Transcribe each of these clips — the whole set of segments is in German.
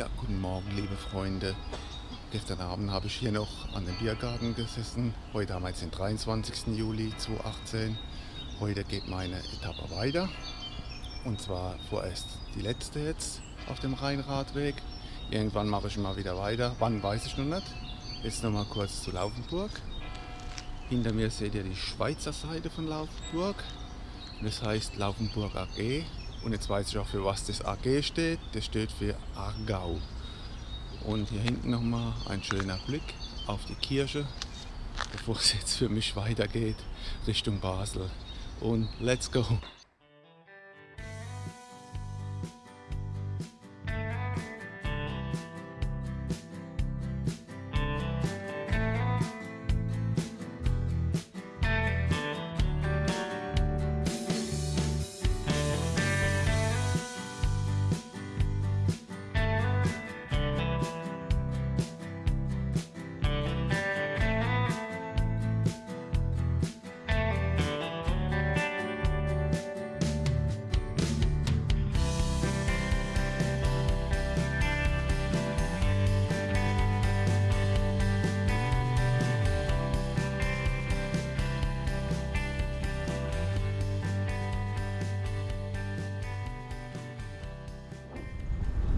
Ja, guten Morgen, liebe Freunde. Gestern Abend habe ich hier noch an dem Biergarten gesessen. Heute haben wir jetzt den 23. Juli 2018. Heute geht meine Etappe weiter. Und zwar vorerst die letzte jetzt auf dem Rheinradweg. Irgendwann mache ich mal wieder weiter. Wann weiß ich noch nicht. Jetzt noch mal kurz zu Laufenburg. Hinter mir seht ihr die Schweizer Seite von Laufenburg. Das heißt Laufenburg AG. Und jetzt weiß ich auch, für was das AG steht. Das steht für Aargau. Und hier hinten nochmal ein schöner Blick auf die Kirche, bevor es jetzt für mich weitergeht Richtung Basel. Und let's go!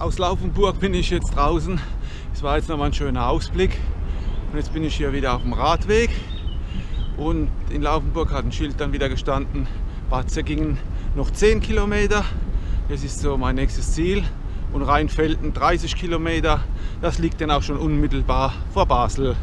Aus Laufenburg bin ich jetzt draußen. Es war jetzt nochmal ein schöner Ausblick. Und jetzt bin ich hier wieder auf dem Radweg. Und in Laufenburg hat ein Schild dann wieder gestanden, Bad Säckingen noch 10 Kilometer. Das ist so mein nächstes Ziel. Und Rheinfelden 30 Kilometer. Das liegt dann auch schon unmittelbar vor Basel.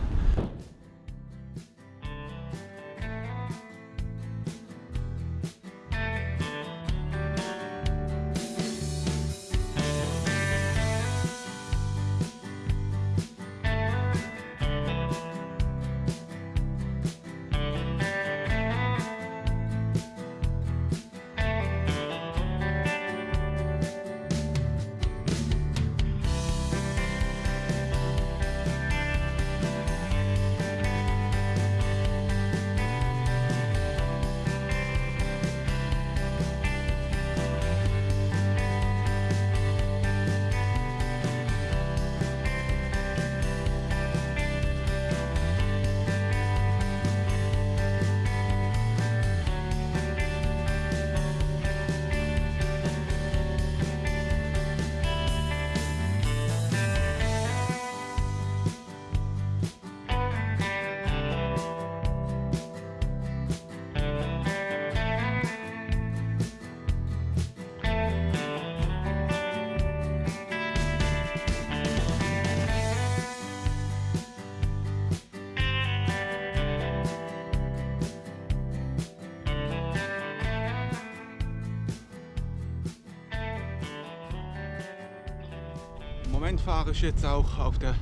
Moment fahre ich jetzt auch auf der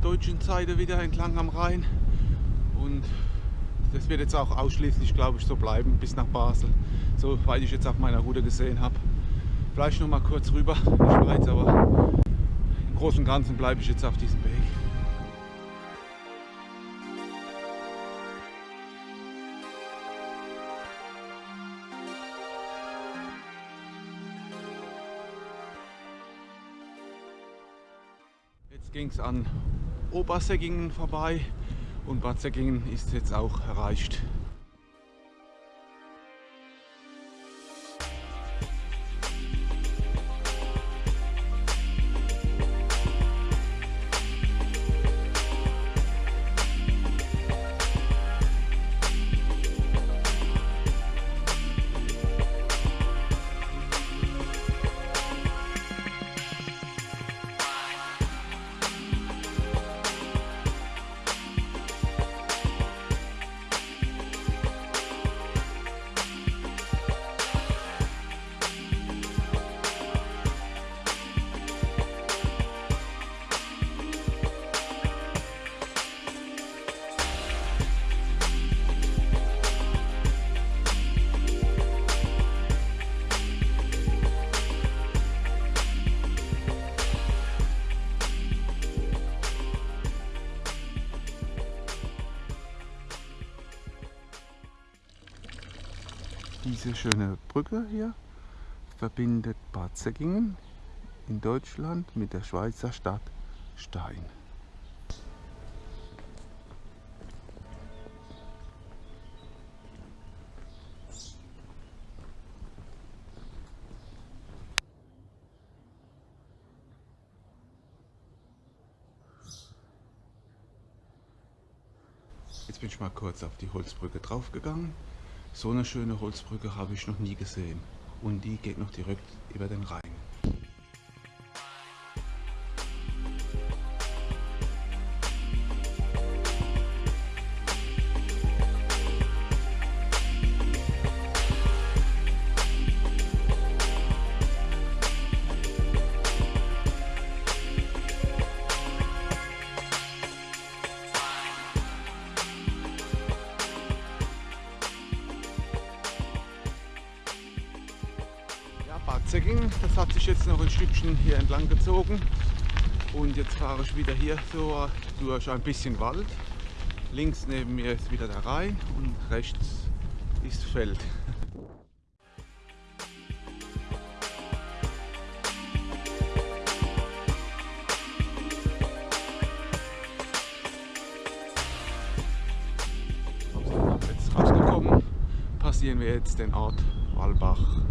deutschen Seite wieder entlang am Rhein und das wird jetzt auch ausschließlich, glaube ich, so bleiben bis nach Basel, soweit ich jetzt auf meiner Route gesehen habe. Vielleicht noch mal kurz rüber in die Schweiz, aber im Großen und Ganzen bleibe ich jetzt auf diesem Weg. Jetzt ging es an Obersäckingen vorbei und Bad Säckingen ist jetzt auch erreicht. Schöne Brücke hier verbindet Bad Säckingen in Deutschland mit der Schweizer Stadt Stein. Jetzt bin ich mal kurz auf die Holzbrücke draufgegangen. So eine schöne Holzbrücke habe ich noch nie gesehen. Und die geht noch direkt über den Rhein. Zecking. Das hat sich jetzt noch ein Stückchen hier entlang gezogen. Und jetzt fahre ich wieder hier so durch ein bisschen Wald. Links neben mir ist wieder der Rhein und rechts ist Feld. Jetzt rausgekommen, passieren wir jetzt den Ort Walbach.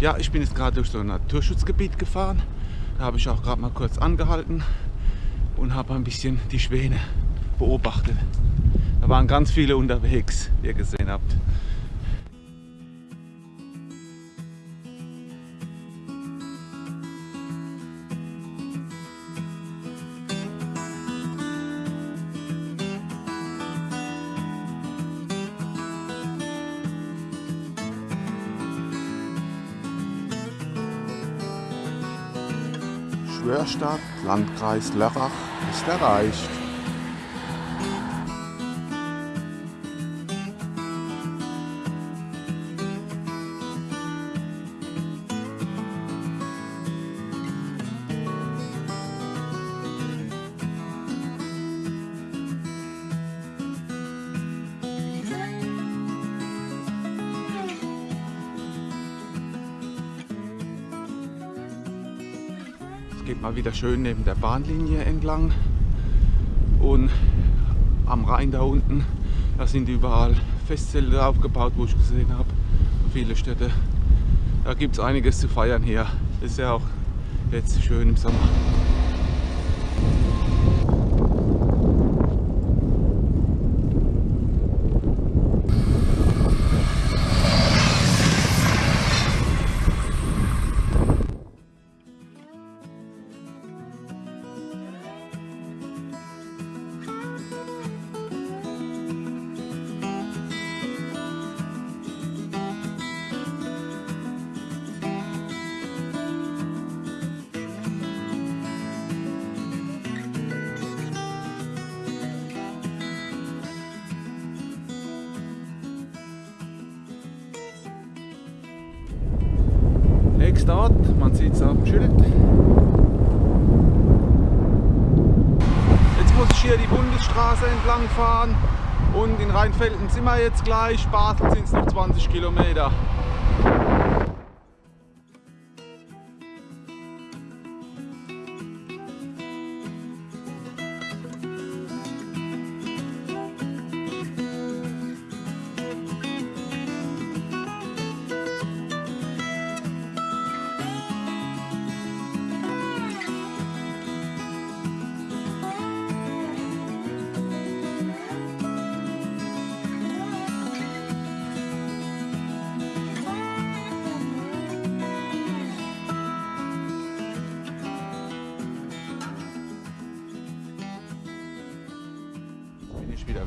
Ja, ich bin jetzt gerade durch so ein Naturschutzgebiet gefahren. Da habe ich auch gerade mal kurz angehalten und habe ein bisschen die Schwäne beobachtet. Da waren ganz viele unterwegs, wie ihr gesehen habt. Schwörstadt, Landkreis Lörrach ist erreicht. Mal wieder schön neben der Bahnlinie entlang. Und am Rhein da unten, da sind überall Festzelte aufgebaut, wo ich gesehen habe. Viele Städte. Da gibt es einiges zu feiern hier. Ist ja auch jetzt schön im Sommer. Sieht es am Schild. Jetzt muss ich hier die Bundesstraße entlang fahren und in Rheinfelden sind wir jetzt gleich, Basel sind es noch 20 Kilometer.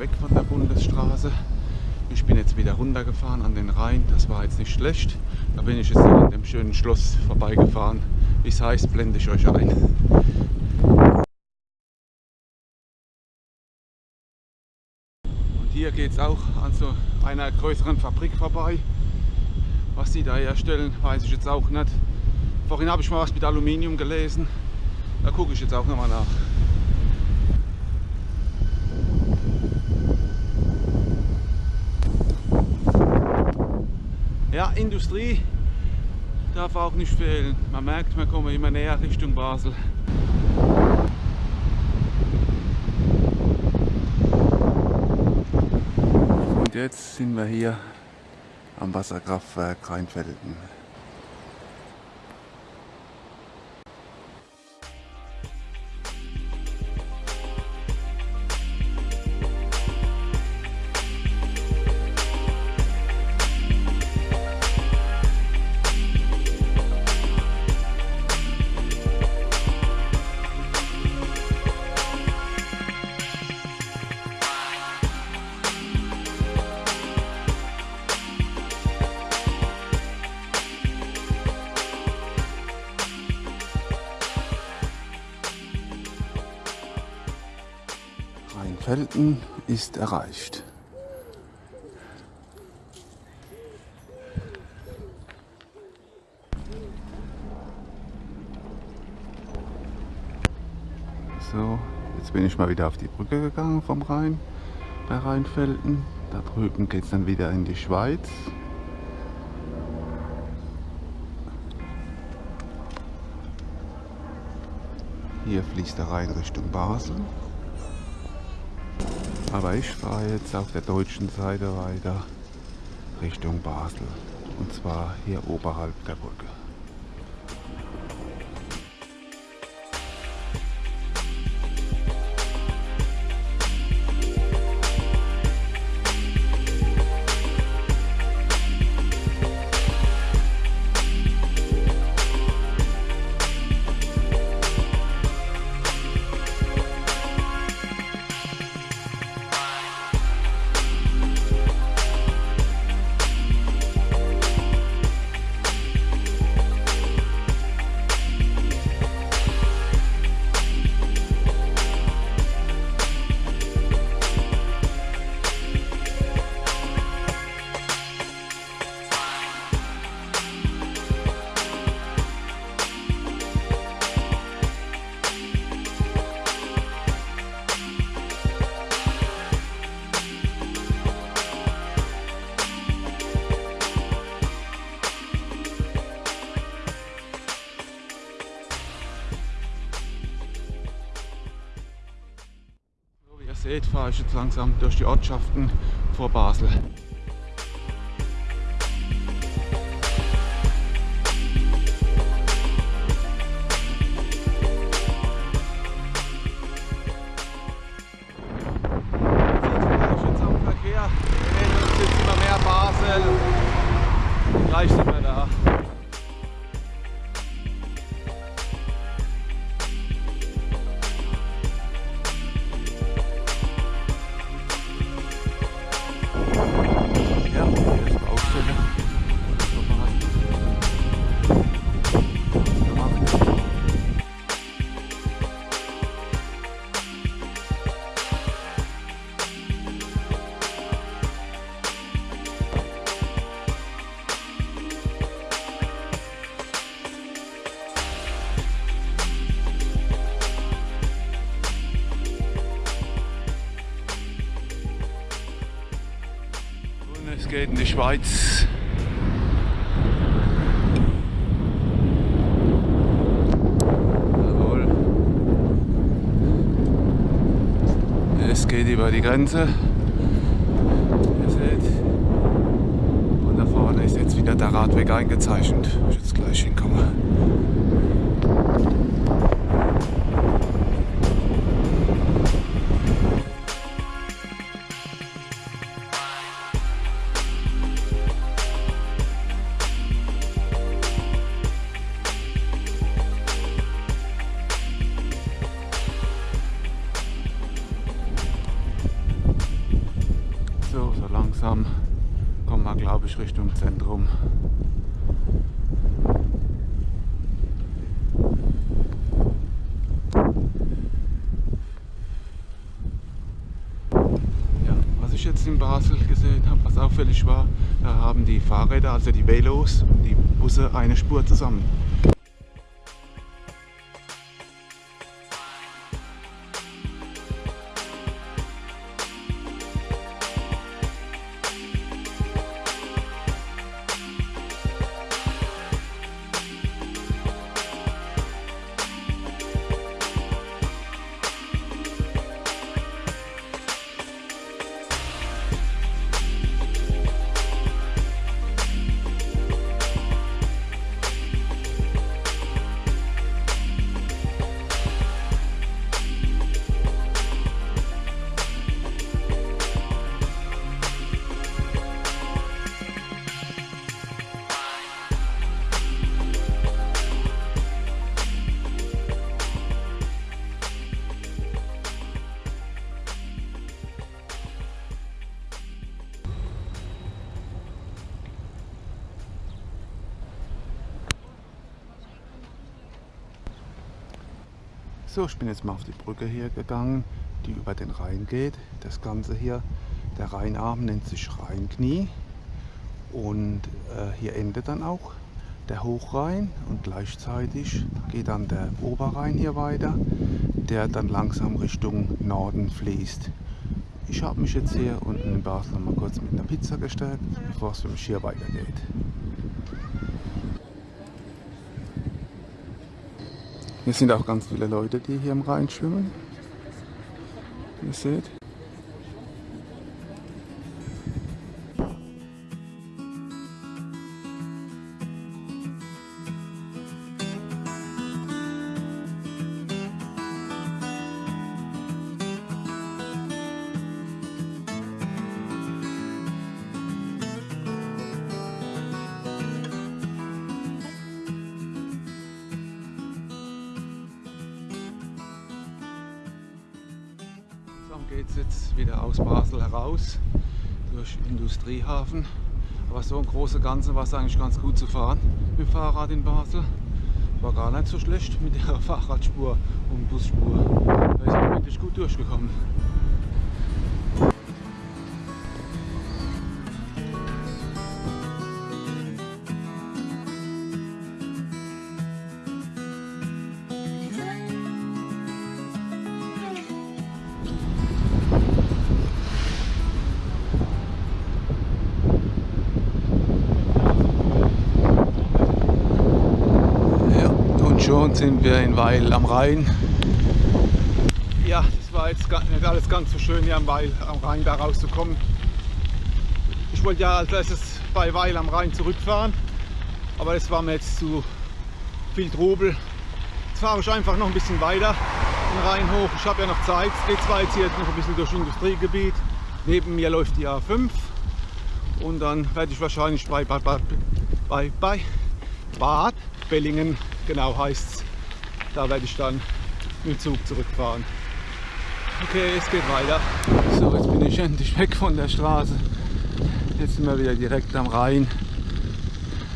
Weg von der Bundesstraße. Ich bin jetzt wieder runtergefahren an den Rhein. Das war jetzt nicht schlecht. Da bin ich jetzt an dem schönen Schloss vorbeigefahren. Wie es heißt, blende ich euch ein. Und hier geht es auch an so einer größeren Fabrik vorbei. Was sie da herstellen, weiß ich jetzt auch nicht. Vorhin habe ich mal was mit Aluminium gelesen. Da gucke ich jetzt auch nochmal nach. Ja, Industrie darf auch nicht fehlen. Man merkt, wir kommen immer näher Richtung Basel. Und jetzt sind wir hier am Wasserkraftwerk Rheinfelden. Rheinfelden ist erreicht. So, jetzt bin ich mal wieder auf die Brücke gegangen vom Rhein bei Rheinfelden. Da drüben geht es dann wieder in die Schweiz. Hier fließt der Rhein Richtung Basel. Aber ich fahre jetzt auf der deutschen Seite weiter Richtung Basel. Und zwar hier oberhalb der Brücke. Fahre ich jetzt langsam durch die Ortschaften vor Basel. Geht in die Schweiz. Jawohl. Es geht über die Grenze. Ihr seht. Und da vorne ist jetzt wieder der Radweg eingezeichnet, ich jetzt gleich hinkomme. Langsam kommen wir, glaube ich, Richtung Zentrum. Ja, was ich jetzt in Basel gesehen habe, was auffällig war, da haben die Fahrräder, also die Velos und die Busse eine Spur zusammen. So, ich bin jetzt mal auf die Brücke hier gegangen, die über den Rhein geht. Das Ganze hier, der Rheinarm nennt sich Rheinknie und äh, hier endet dann auch der Hochrhein und gleichzeitig geht dann der Oberrhein hier weiter, der dann langsam Richtung Norden fließt. Ich habe mich jetzt hier unten in Basel mal kurz mit einer Pizza gestärkt, bevor es für mich hier weitergeht. Hier sind auch ganz viele Leute, die hier im Rhein schwimmen. Ihr seht. Geht es jetzt wieder aus Basel heraus durch Industriehafen. Aber so im Großen und Ganzen war es eigentlich ganz gut zu fahren mit dem Fahrrad in Basel. War gar nicht so schlecht mit der Fahrradspur und Busspur. Da ist man wirklich gut durchgekommen. Schon sind wir in Weil am Rhein. Ja, das war jetzt nicht alles ganz so schön hier am Weil am Rhein da rauszukommen. Ich wollte ja als erstes bei Weil am Rhein zurückfahren, aber das war mir jetzt zu viel Trubel. Jetzt fahre ich einfach noch ein bisschen weiter den Rhein hoch. Ich habe ja noch Zeit. Es geht zwar jetzt hier noch ein bisschen durch Industriegebiet. Neben mir läuft die A5 und dann werde ich wahrscheinlich bei, bei, bei, bei Bad Bellingen, genau heißt es, da werde ich dann mit dem Zug zurückfahren. Okay, es geht weiter. So, jetzt bin ich endlich weg von der Straße. Jetzt sind wir wieder direkt am Rhein.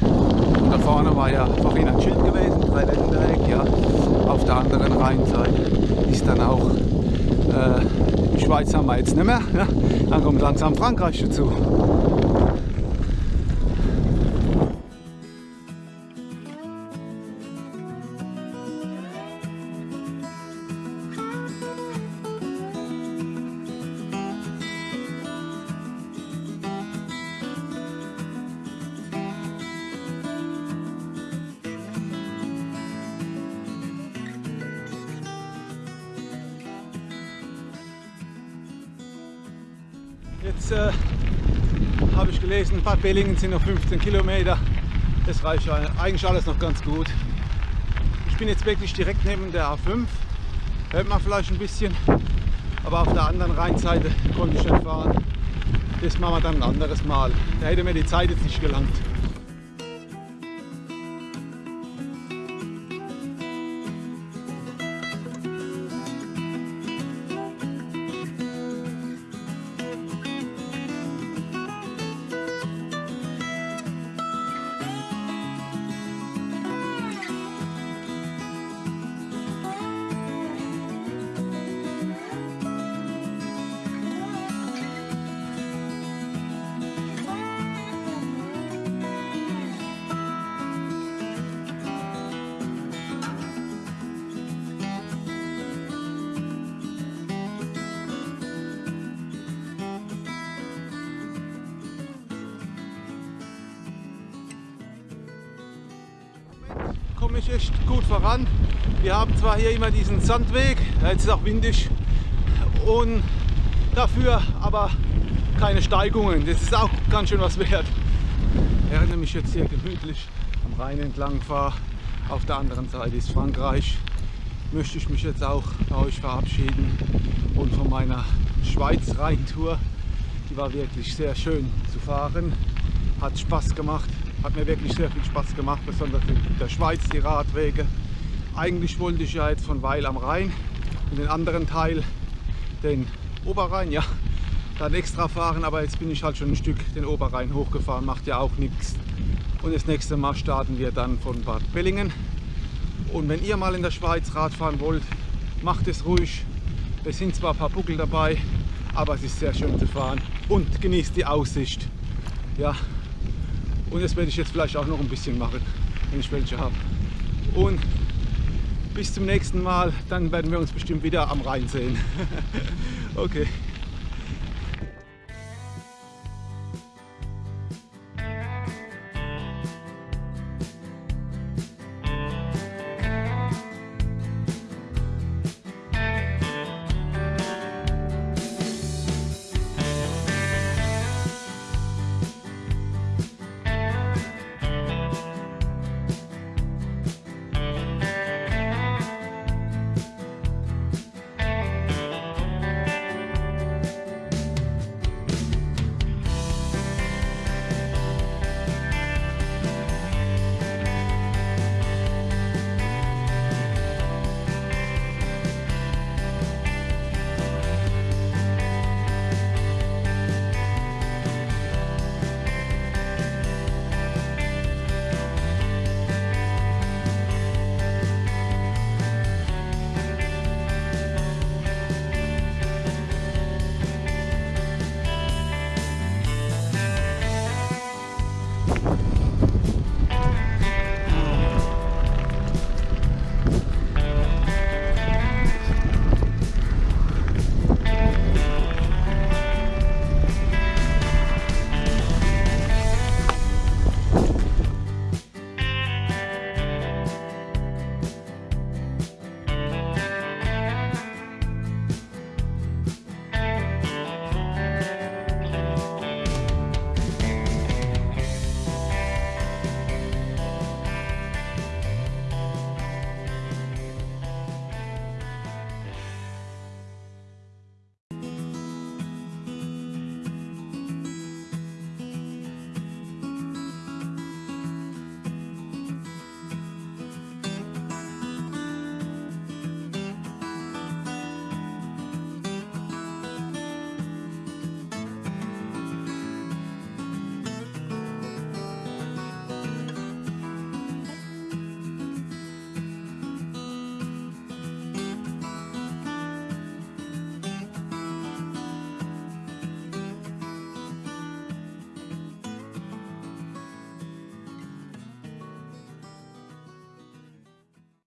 Und da vorne war ja vorhin ein Schild gewesen, Dreiländereck, ja. Auf der anderen Rheinseite ist dann auch äh, die Schweiz haben wir jetzt nicht mehr. Ja. Dann kommt langsam Frankreich dazu. Jetzt äh, habe ich gelesen, Bad Bellingen sind noch 15 Kilometer. Das reicht eigentlich alles noch ganz gut. Ich bin jetzt wirklich direkt neben der A5. Hört man vielleicht ein bisschen. Aber auf der anderen Rheinseite konnte ich nicht fahren. Das machen wir dann ein anderes Mal. Da hätte mir die Zeit jetzt nicht gelangt. Komme ich echt gut voran. Wir haben zwar hier immer diesen Sandweg, jetzt ist auch windig und dafür aber keine Steigungen. Das ist auch ganz schön was wert. Während ich jetzt hier gemütlich am Rhein entlang fahre, auf der anderen Seite ist Frankreich, möchte ich mich jetzt auch bei euch verabschieden und von meiner Schweiz-Rhein-Tour. Die war wirklich sehr schön zu fahren, hat Spaß gemacht, hat mir wirklich sehr viel Spaß gemacht, besonders in der Schweiz die Radwege. Eigentlich wollte ich ja jetzt von Weil am Rhein in den anderen Teil, den Oberrhein, ja, dann extra fahren, aber jetzt bin ich halt schon ein Stück den Oberrhein hochgefahren, macht ja auch nichts. Und das nächste Mal starten wir dann von Bad Bellingen. Und wenn ihr mal in der Schweiz Rad fahren wollt, macht es ruhig. Es sind zwar ein paar Buckel dabei, aber es ist sehr schön zu fahren und genießt die Aussicht. Ja, und das werde ich jetzt vielleicht auch noch ein bisschen machen, wenn ich welche habe. Und bis zum nächsten Mal, dann werden wir uns bestimmt wieder am Rhein sehen. okay.